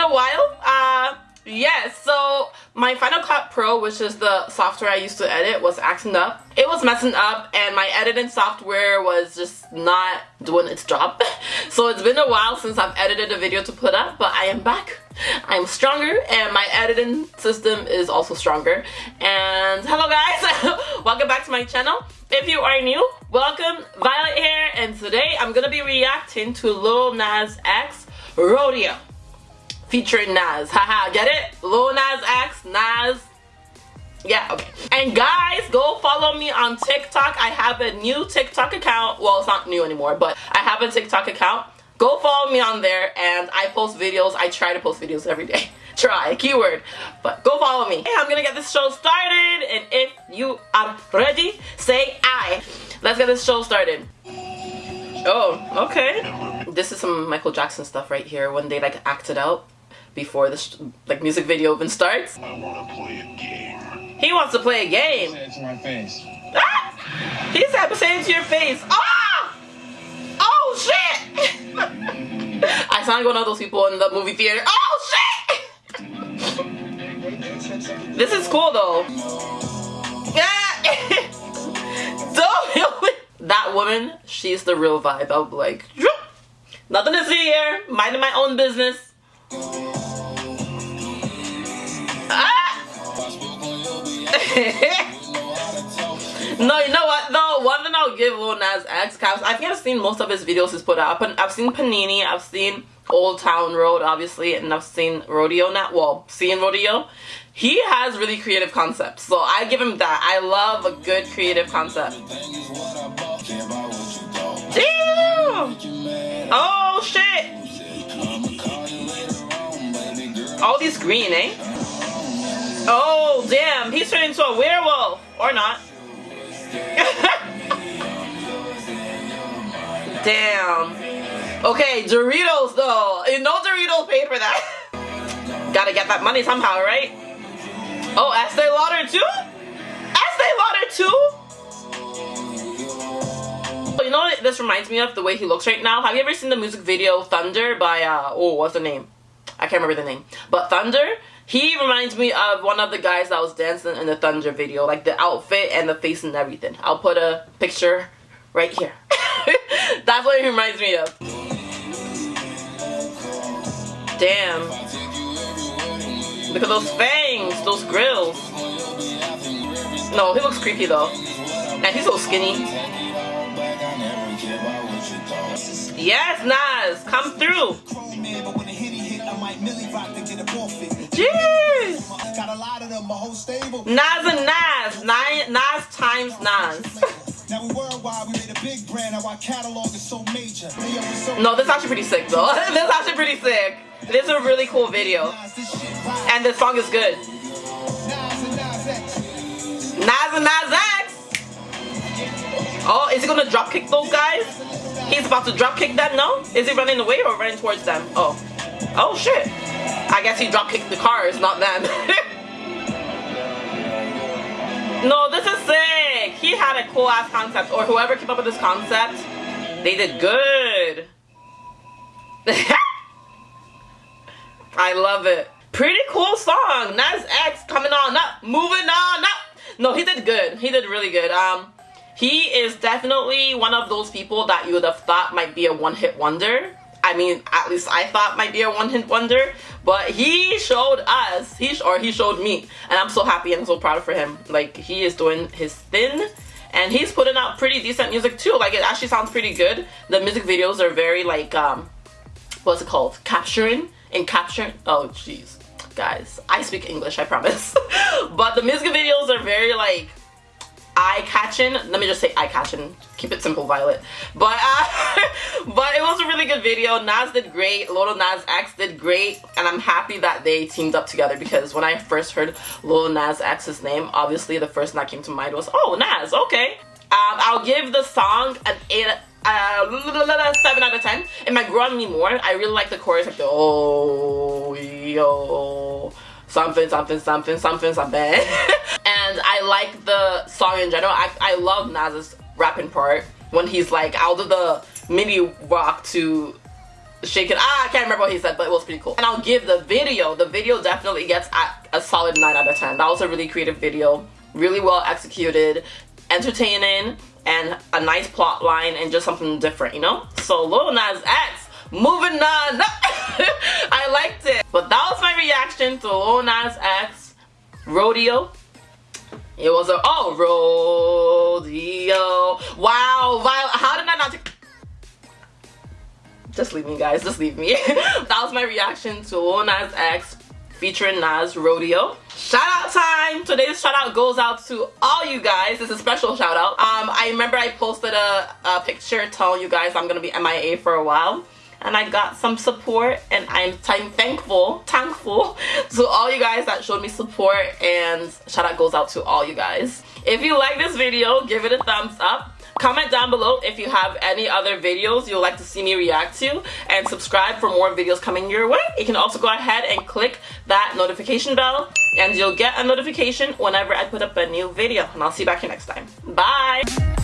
a while. Uh, yes, so my Final Cut Pro, which is the software I used to edit, was acting up. It was messing up and my editing software was just not doing its job. so it's been a while since I've edited a video to put up, but I am back. I'm stronger and my editing system is also stronger. And hello guys, welcome back to my channel. If you are new, welcome, Violet here, and today I'm gonna be reacting to Lil Nas X Rodeo featuring Nas. Haha, get it? Lil Nas X, Nas. Yeah, okay. And guys, go follow me on TikTok. I have a new TikTok account. Well, it's not new anymore, but I have a TikTok account. Go follow me on there and I post videos. I try to post videos every day. Try, keyword. But go follow me. Hey, I'm gonna get this show started and if you are ready, say I. Let's get this show started. Oh, okay. This is some Michael Jackson stuff right here when they like acted out before the like music video even starts. I want to play a game. He wants to play a game. Say it to my face. Ah! He said say it to your face. Ah! Oh shit! I sound like one of those people in the movie theater. Oh shit! this is cool though. That woman, she's the real vibe. I'll be like, nothing to see here. Minding my own business. Ah! no, you know what though? One thing I'll give Lil Nas X, cause I think I've seen most of his videos he's put out. I've seen Panini, I've seen Old Town Road, obviously, and I've seen Rodeo. Not well, seeing Rodeo. He has really creative concepts, so I give him that. I love a good creative concept. Damn! All these green, eh? Oh, damn. He's turned into a werewolf. Or not. damn. Okay, Doritos, though. Know Doritos paid for that. Gotta get that money somehow, right? Oh, Estee Lauder, too? Estee Lauder, too? You know what this reminds me of? The way he looks right now. Have you ever seen the music video Thunder by, uh, oh, what's the name? Can't remember the name. But Thunder, he reminds me of one of the guys that was dancing in the Thunder video. Like the outfit and the face and everything. I'll put a picture right here. That's what he reminds me of. Damn. Look at those fangs, those grills. No, he looks creepy though. And he's so skinny. Yes, Nas, come through. Jeez. Nas and Nas. Nine, Nas times Nas. Now we worldwide, we made a big brand, now our catalog is so major. No, this is actually pretty sick though. this is actually pretty sick. This is a really cool video. And the song is good. Nas and Nas X. Oh, is he gonna drop kick those guys? He's about to drop kick them, no? Is he running away or running towards them? Oh. Oh shit. I guess he drop kicked the cars, not them. no, this is sick. He had a cool ass concept, or whoever came up with this concept, they did good. I love it. Pretty cool song. Nas X coming on up, moving on up. No, he did good. He did really good. Um, he is definitely one of those people that you would have thought might be a one-hit wonder I mean, at least I thought might be a one-hit wonder, but he showed us, he or he showed me, and I'm so happy and so proud for him. Like, he is doing his thing, and he's putting out pretty decent music too. Like, it actually sounds pretty good. The music videos are very, like, um, what's it called? Capturing? and capturing? Oh, jeez. Guys, I speak English, I promise. but the music videos are very, like, eye-catching. Let me just say eye-catching. Keep it simple, Violet. But uh, but it was really good video. Nas did great. Lil Nas X did great. And I'm happy that they teamed up together because when I first heard Lil Nas X's name, obviously the first thing that came to mind was, oh, Nas, okay. Um, I'll give the song an 8 uh, 7 out of 10. It might grow on me more. I really like the chorus, like the oh, yo, something, something, something, something, something. and I like the song in general. I, I love Nas's rapping part when he's like out of the mini rock to shaking. Ah, I can't remember what he said, but it was pretty cool. And I'll give the video. The video definitely gets a solid 9 out of 10. That was a really creative video. Really well executed. Entertaining. And a nice plot line and just something different, you know? So Lil Nas X, moving on. I liked it. But that was my reaction to Lil Nas X Rodeo. It was a, oh, rodeo. Wow, how just leave me guys, just leave me. that was my reaction to Lil Nas X featuring Nas Rodeo. Shout out time! Today's shout out goes out to all you guys. It's a special shout out. Um, I remember I posted a, a picture telling you guys I'm gonna be MIA for a while and I got some support and I'm thankful, thankful to all you guys that showed me support and shout out goes out to all you guys. If you like this video, give it a thumbs up. Comment down below if you have any other videos you'd like to see me react to and subscribe for more videos coming your way. You can also go ahead and click that notification bell and you'll get a notification whenever I put up a new video and I'll see you back here next time. Bye!